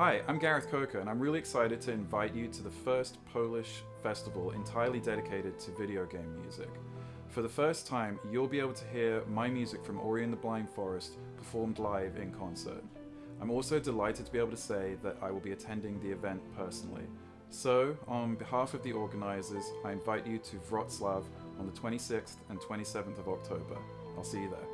Hi, I'm Gareth Coker, and I'm really excited to invite you to the first Polish festival entirely dedicated to video game music. For the first time, you'll be able to hear my music from Ori and the Blind Forest performed live in concert. I'm also delighted to be able to say that I will be attending the event personally. So, on behalf of the organisers, I invite you to Wrocław on the 26th and 27th of October. I'll see you there.